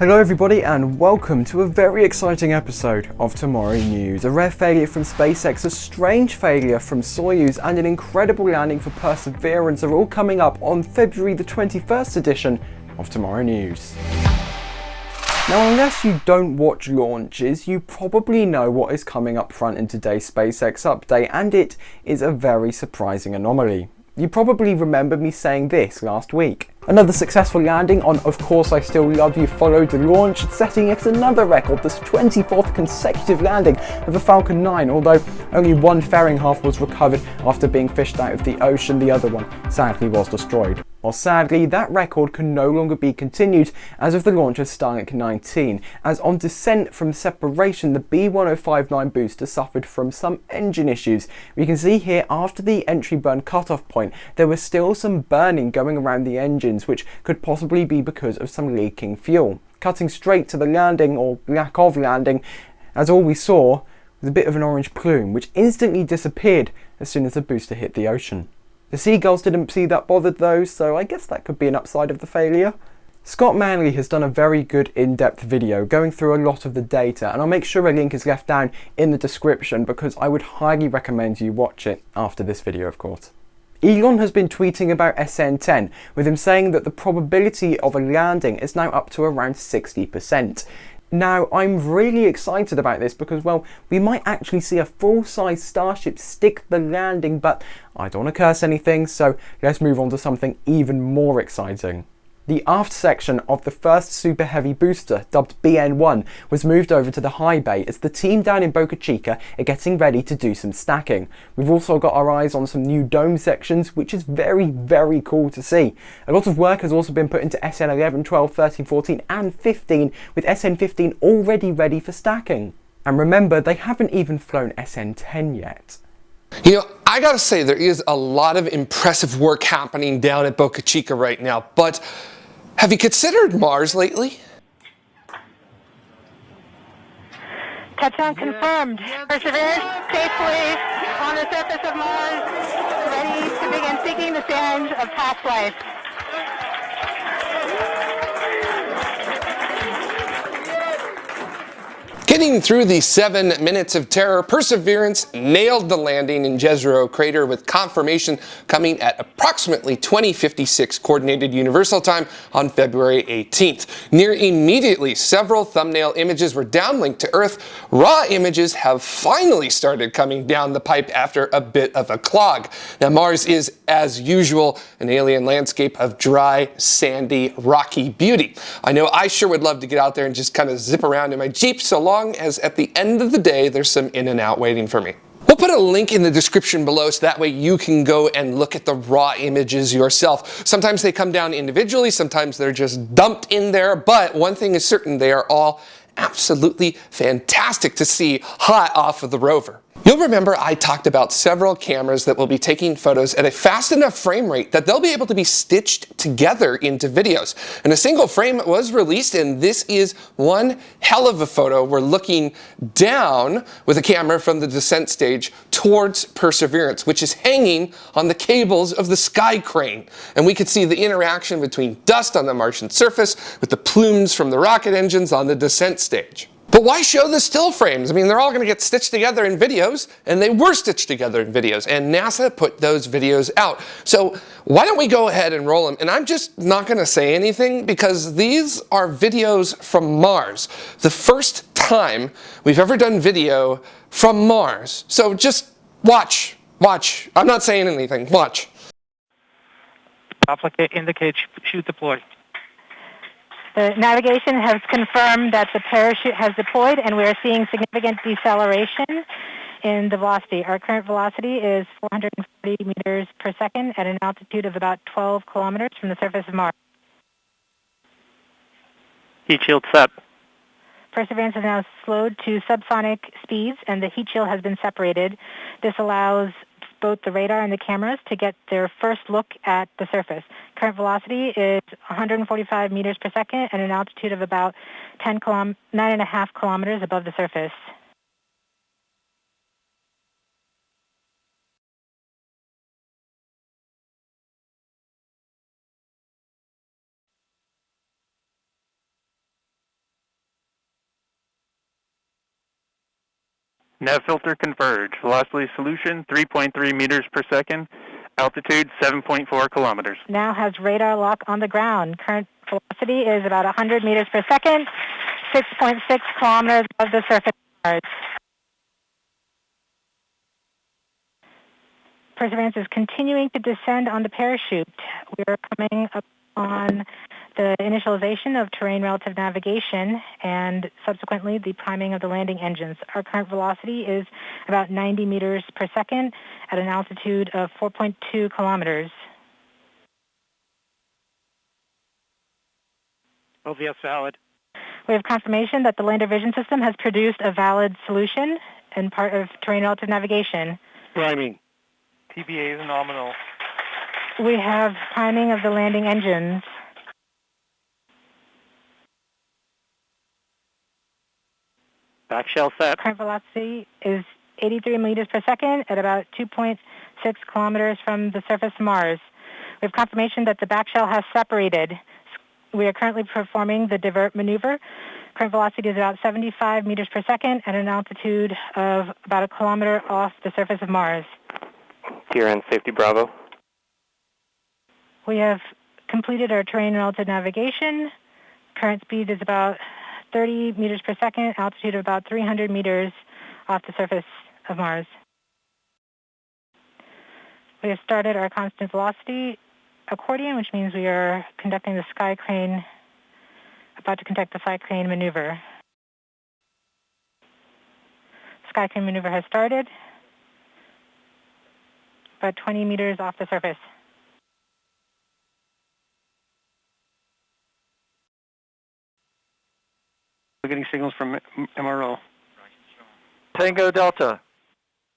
Hello everybody and welcome to a very exciting episode of Tomorrow News. A rare failure from SpaceX, a strange failure from Soyuz and an incredible landing for Perseverance are all coming up on February the 21st edition of Tomorrow News. Now unless you don't watch launches, you probably know what is coming up front in today's SpaceX update and it is a very surprising anomaly. You probably remember me saying this last week. Another successful landing on Of Course I Still Love You followed the launch, setting yet another record, this 24th consecutive landing of a Falcon 9, although only one fairing half was recovered after being fished out of the ocean, the other one sadly was destroyed. Well sadly, that record can no longer be continued as of the launch of Starlink 19, as on descent from separation the B1059 booster suffered from some engine issues. We can see here after the entry burn cutoff point there was still some burning going around the engines which could possibly be because of some leaking fuel. Cutting straight to the landing or lack of landing, as all we saw was a bit of an orange plume which instantly disappeared as soon as the booster hit the ocean. The seagulls didn't see that bothered though, so I guess that could be an upside of the failure. Scott Manley has done a very good in-depth video going through a lot of the data and I'll make sure a link is left down in the description because I would highly recommend you watch it after this video of course. Elon has been tweeting about SN10 with him saying that the probability of a landing is now up to around 60%. Now, I'm really excited about this because, well, we might actually see a full-size Starship stick the landing, but I don't want to curse anything, so let's move on to something even more exciting. The aft section of the first Super Heavy booster, dubbed BN1, was moved over to the high bay as the team down in Boca Chica are getting ready to do some stacking. We've also got our eyes on some new dome sections, which is very, very cool to see. A lot of work has also been put into SN11, 12, 13, 14 and 15, with SN15 already ready for stacking. And remember, they haven't even flown SN10 yet. You know, I gotta say, there is a lot of impressive work happening down at Boca Chica right now, but have you considered Mars lately? Touchdown confirmed. Perseverance safely on the surface of Mars, ready to begin seeking the sands of past life. Getting through the seven minutes of terror, Perseverance nailed the landing in Jezero crater with confirmation coming at approximately 2056 Coordinated Universal Time on February 18th. Near immediately, several thumbnail images were downlinked to Earth. Raw images have finally started coming down the pipe after a bit of a clog. Now Mars is, as usual, an alien landscape of dry, sandy, rocky beauty. I know I sure would love to get out there and just kind of zip around in my Jeep so long long as at the end of the day there's some In-N-Out waiting for me. We'll put a link in the description below so that way you can go and look at the raw images yourself. Sometimes they come down individually, sometimes they're just dumped in there, but one thing is certain, they are all absolutely fantastic to see hot off of the rover. You'll remember I talked about several cameras that will be taking photos at a fast enough frame rate that they'll be able to be stitched together into videos. And a single frame was released and this is one hell of a photo. We're looking down with a camera from the descent stage towards Perseverance, which is hanging on the cables of the sky crane. And we could see the interaction between dust on the Martian surface with the plumes from the rocket engines on the descent stage. But why show the still frames? I mean, they're all going to get stitched together in videos, and they were stitched together in videos, and NASA put those videos out. So why don't we go ahead and roll them? And I'm just not going to say anything because these are videos from Mars. The first time we've ever done video from Mars. So just watch, watch. I'm not saying anything. Watch. Indicate chute deployed. The navigation has confirmed that the parachute has deployed and we are seeing significant deceleration in the velocity. Our current velocity is 440 meters per second at an altitude of about 12 kilometers from the surface of Mars. Heat shield set. Perseverance has now slowed to subsonic speeds and the heat shield has been separated. This allows both the radar and the cameras to get their first look at the surface. Current velocity is 145 meters per second and an altitude of about 10 kilom 9.5 kilometers above the surface. Nav filter converge. Velocity solution 3.3 meters per second. Altitude 7.4 kilometers. Now has radar lock on the ground. Current velocity is about 100 meters per second, 6.6 kilometers above the surface of Mars. Perseverance is continuing to descend on the parachute. We are coming up on the initialization of terrain relative navigation and subsequently the priming of the landing engines. Our current velocity is about 90 meters per second at an altitude of 4.2 kilometers. LVS valid. We have confirmation that the lander vision system has produced a valid solution and part of terrain relative navigation. Priming. TBA is nominal. We have priming of the landing engines. Back shell set. Current velocity is 83 meters per second at about 2.6 kilometers from the surface of Mars. We have confirmation that the back shell has separated. We are currently performing the divert maneuver. Current velocity is about 75 meters per second at an altitude of about a kilometer off the surface of Mars. TRN safety Bravo. We have completed our terrain relative navigation. Current speed is about 30 meters per second, altitude of about 300 meters off the surface of Mars. We have started our constant velocity accordion, which means we are conducting the sky crane, about to conduct the sky crane maneuver. Sky crane maneuver has started, about 20 meters off the surface. Getting signals from MRO. Tango Delta.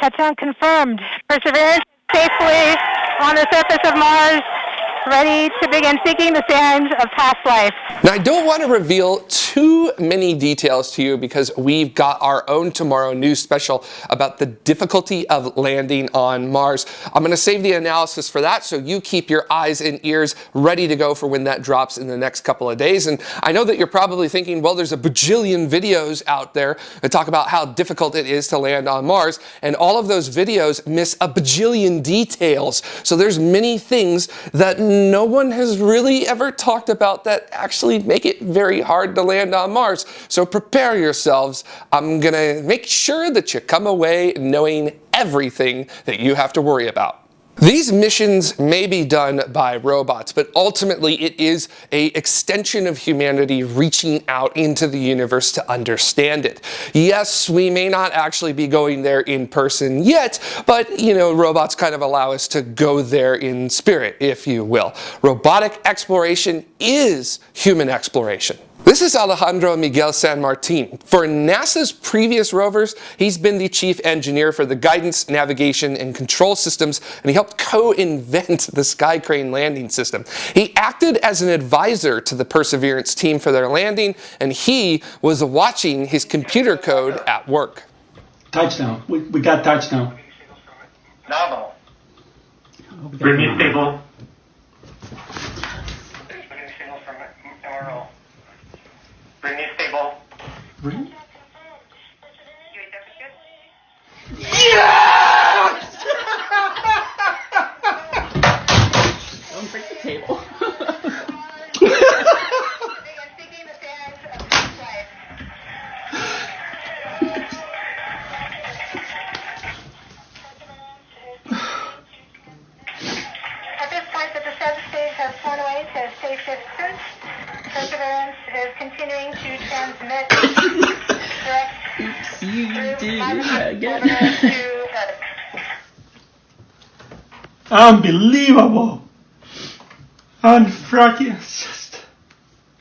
Touchdown confirmed. Perseverance safely on the surface of Mars, ready to begin seeking the sands of past life. Now, I don't want to reveal too many details to you because we've got our own Tomorrow News special about the difficulty of landing on Mars. I'm going to save the analysis for that so you keep your eyes and ears ready to go for when that drops in the next couple of days. And I know that you're probably thinking, well, there's a bajillion videos out there that talk about how difficult it is to land on Mars. And all of those videos miss a bajillion details. So there's many things that no one has really ever talked about that actually make it very hard to land on Mars. So prepare yourselves. I'm going to make sure that you come away knowing everything that you have to worry about. These missions may be done by robots, but ultimately it is a extension of humanity reaching out into the universe to understand it. Yes, we may not actually be going there in person yet, but you know, robots kind of allow us to go there in spirit, if you will. Robotic exploration is human exploration. This is Alejandro Miguel San Martin. For NASA's previous rovers, he's been the chief engineer for the guidance, navigation, and control systems, and he helped co-invent the Sky Crane landing system. He acted as an advisor to the Perseverance team for their landing, and he was watching his computer code at work. Touchdown. We, we got touchdown. Nominal. Bring me you through do fiber again. over to Earth. Unbelievable. Unfracking.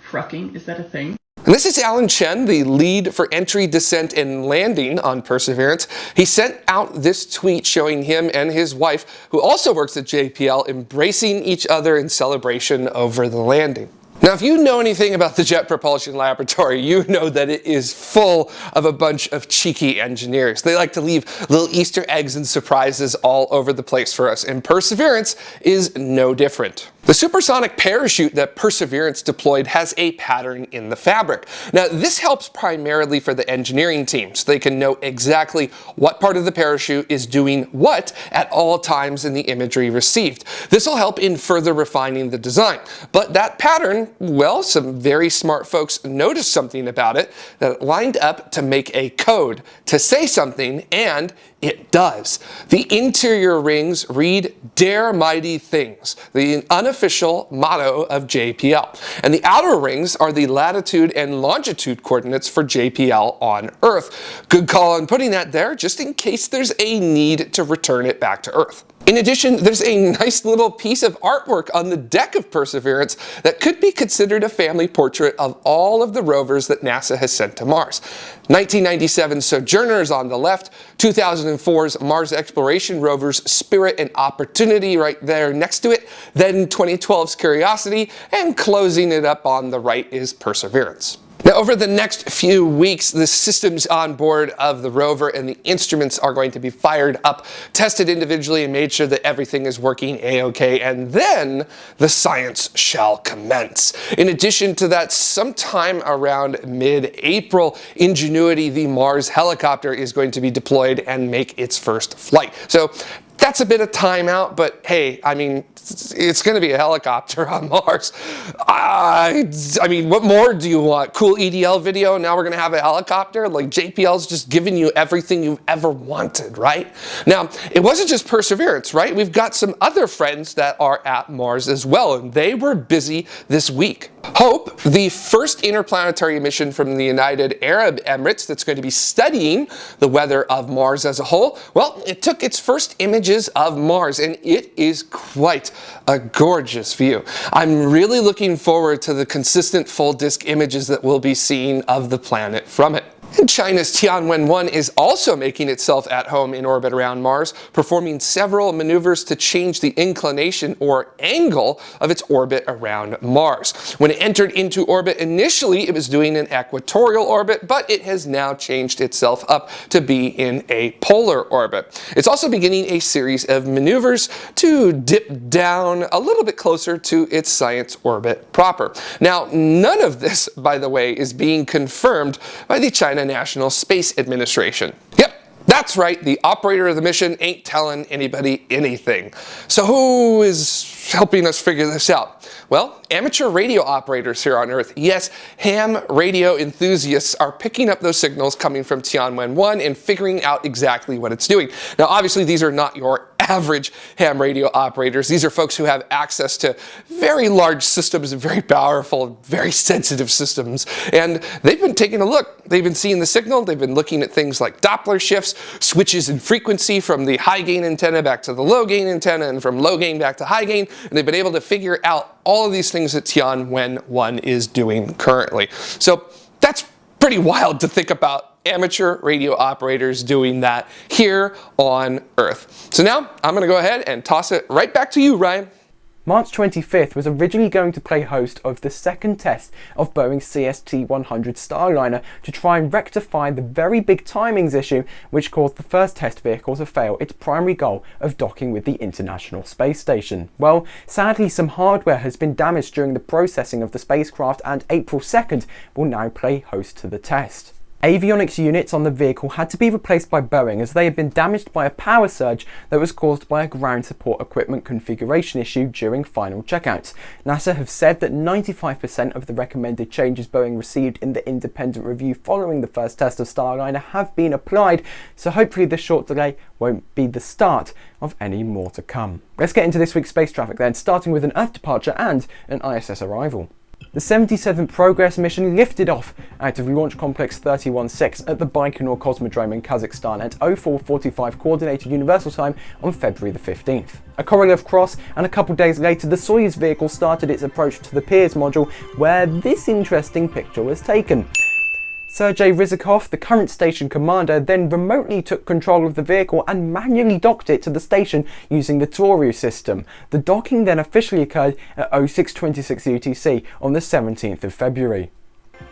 Frucking, is that a thing? And this is Allen Chen, the lead for entry, descent, and landing on Perseverance. He sent out this tweet showing him and his wife, who also works at JPL, embracing each other in celebration over the landing. Now, if you know anything about the Jet Propulsion Laboratory, you know that it is full of a bunch of cheeky engineers. They like to leave little Easter eggs and surprises all over the place for us, and Perseverance is no different. The supersonic parachute that Perseverance deployed has a pattern in the fabric. Now, this helps primarily for the engineering team, so they can know exactly what part of the parachute is doing what at all times in the imagery received. This will help in further refining the design. But that pattern, well, some very smart folks noticed something about it that lined up to make a code to say something and it does. The interior rings read Dare Mighty Things, the unofficial motto of JPL. And the outer rings are the latitude and longitude coordinates for JPL on Earth. Good call on putting that there just in case there's a need to return it back to Earth. In addition, there's a nice little piece of artwork on the deck of Perseverance that could be considered a family portrait of all of the rovers that NASA has sent to Mars. 1997 Sojourners on the left, 2004's Mars exploration rovers Spirit and Opportunity right there next to it, then 2012's Curiosity, and closing it up on the right is Perseverance. Now, over the next few weeks, the systems on board of the rover and the instruments are going to be fired up, tested individually, and made sure that everything is working a-okay, and then the science shall commence. In addition to that, sometime around mid-April, Ingenuity, the Mars helicopter, is going to be deployed and make its first flight. So that's a bit of timeout, but hey, I mean, it's going to be a helicopter on Mars. I, I mean, what more do you want? Cool EDL video, now we're going to have a helicopter? Like JPL's just giving you everything you've ever wanted, right? Now, it wasn't just Perseverance, right? We've got some other friends that are at Mars as well, and they were busy this week. HOPE, the first interplanetary mission from the United Arab Emirates that's going to be studying the weather of Mars as a whole, well, it took its first images of Mars, and it is quite a gorgeous view. I'm really looking forward to the consistent full disk images that we'll be seeing of the planet from it. And China's Tianwen-1 is also making itself at home in orbit around Mars, performing several maneuvers to change the inclination or angle of its orbit around Mars. When it entered into orbit initially, it was doing an equatorial orbit, but it has now changed itself up to be in a polar orbit. It's also beginning a series of maneuvers to dip down a little bit closer to its science orbit proper. Now, none of this, by the way, is being confirmed by the China China National Space Administration. Yep, that's right, the operator of the mission ain't telling anybody anything. So who is helping us figure this out? Well, amateur radio operators here on Earth, yes, ham radio enthusiasts are picking up those signals coming from Tianwen-1 and figuring out exactly what it's doing. Now, obviously, these are not your average ham radio operators. These are folks who have access to very large systems and very powerful, very sensitive systems. And they've been taking a look. They've been seeing the signal. They've been looking at things like Doppler shifts, switches in frequency from the high gain antenna back to the low gain antenna and from low gain back to high gain. And they've been able to figure out all of these things that Tianwen-1 is doing currently. So that's pretty wild to think about amateur radio operators doing that here on Earth. So now I'm going to go ahead and toss it right back to you, Ryan. March 25th was originally going to play host of the second test of Boeing's CST-100 Starliner to try and rectify the very big timings issue which caused the first test vehicle to fail its primary goal of docking with the International Space Station. Well, sadly some hardware has been damaged during the processing of the spacecraft and April 2nd will now play host to the test. Avionics units on the vehicle had to be replaced by Boeing as they had been damaged by a power surge that was caused by a ground support equipment configuration issue during final checkouts. NASA have said that 95% of the recommended changes Boeing received in the independent review following the first test of Starliner have been applied, so hopefully this short delay won't be the start of any more to come. Let's get into this week's space traffic then, starting with an Earth departure and an ISS arrival. The 77th Progress mission lifted off out of Launch Complex 316 at the Baikonur Cosmodrome in Kazakhstan at 0445 Coordinated Universal Time on February the 15th. A Korolev cross and a couple days later the Soyuz vehicle started its approach to the Pirs module where this interesting picture was taken. Sergei Ryzhikov, the current station commander, then remotely took control of the vehicle and manually docked it to the station using the Toru system. The docking then officially occurred at 0626 UTC on the 17th of February.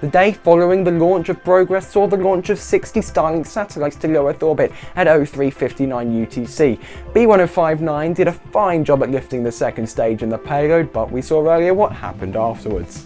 The day following the launch of Progress saw the launch of 60 Starlink satellites to low Earth orbit at 0359 UTC. B1059 did a fine job at lifting the second stage in the payload, but we saw earlier what happened afterwards.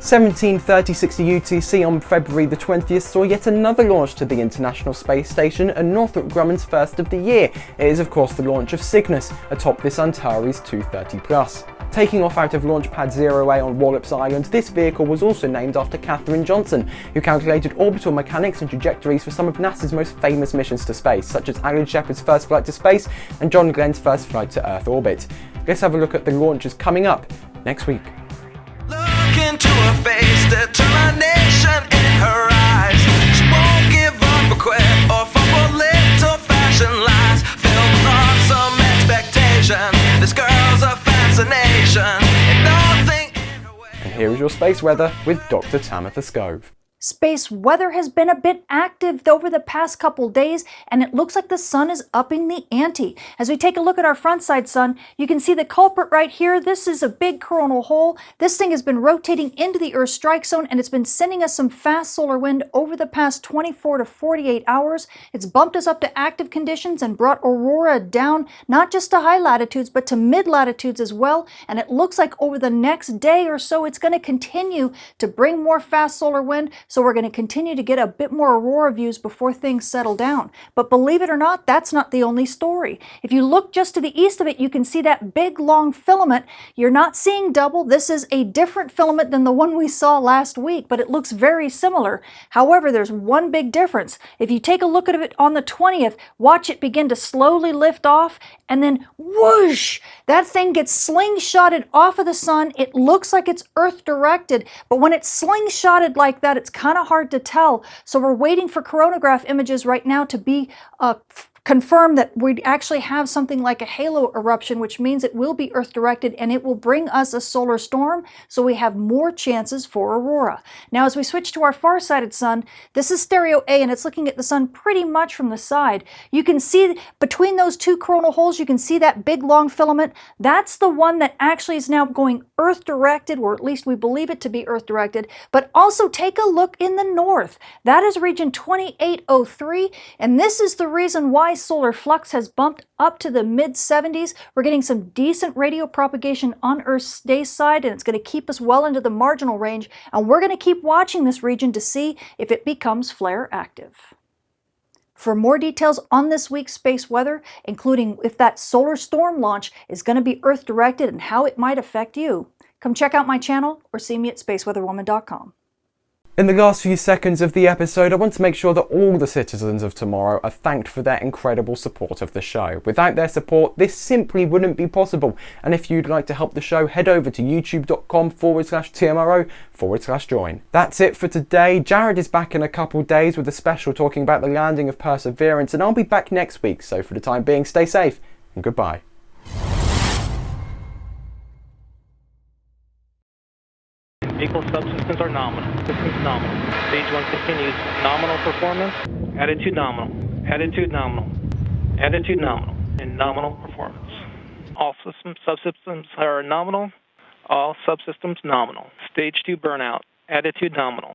173060 UTC on February the 20th saw yet another launch to the International Space Station and Northrop Grumman's first of the year. It is of course the launch of Cygnus atop this Antares 230 Plus. Taking off out of Launch Pad 0A on Wallops Island, this vehicle was also named after Katherine Johnson, who calculated orbital mechanics and trajectories for some of NASA's most famous missions to space, such as Alan Shepard's first flight to space and John Glenn's first flight to Earth orbit. Let's have a look at the launches coming up next week. Her face, determination in her eyes. She won't give up fashion lies. This girl's a fascination. And here is your space weather with Dr. Tamitha Skov. Space weather has been a bit active over the past couple days and it looks like the sun is upping the ante. As we take a look at our front side sun, you can see the culprit right here. This is a big coronal hole. This thing has been rotating into the Earth strike zone and it's been sending us some fast solar wind over the past 24 to 48 hours. It's bumped us up to active conditions and brought aurora down not just to high latitudes but to mid latitudes as well. And it looks like over the next day or so it's going to continue to bring more fast solar wind so we're going to continue to get a bit more aurora views before things settle down. But believe it or not, that's not the only story. If you look just to the east of it, you can see that big long filament. You're not seeing double. This is a different filament than the one we saw last week, but it looks very similar. However, there's one big difference. If you take a look at it on the 20th, watch it begin to slowly lift off and then whoosh, that thing gets slingshotted off of the sun. It looks like it's earth directed, but when it's slingshotted like that, it's kind of hard to tell. So we're waiting for coronagraph images right now to be uh, confirm that we actually have something like a halo eruption, which means it will be Earth directed and it will bring us a solar storm, so we have more chances for aurora. Now, as we switch to our far-sighted sun, this is stereo A and it's looking at the sun pretty much from the side. You can see between those two coronal holes, you can see that big long filament. That's the one that actually is now going Earth directed, or at least we believe it to be Earth directed. But also take a look in the north. That is region 2803, and this is the reason why solar flux has bumped up to the mid 70s. We're getting some decent radio propagation on Earth's day side and it's going to keep us well into the marginal range and we're going to keep watching this region to see if it becomes flare active. For more details on this week's space weather, including if that solar storm launch is going to be Earth directed and how it might affect you, come check out my channel or see me at spaceweatherwoman.com. In the last few seconds of the episode, I want to make sure that all the citizens of tomorrow are thanked for their incredible support of the show. Without their support, this simply wouldn't be possible. And if you'd like to help the show, head over to youtube.com forward slash TMRO forward slash join. That's it for today. Jared is back in a couple days with a special talking about the landing of Perseverance, and I'll be back next week. So for the time being, stay safe and goodbye. Vehicle subsystems are nominal. Systems nominal. Stage 1 continues. Nominal performance. Attitude nominal. Attitude nominal. Attitude nominal. And nominal performance. All systems, subsystems are nominal. All subsystems nominal. Stage 2 burnout. Attitude nominal.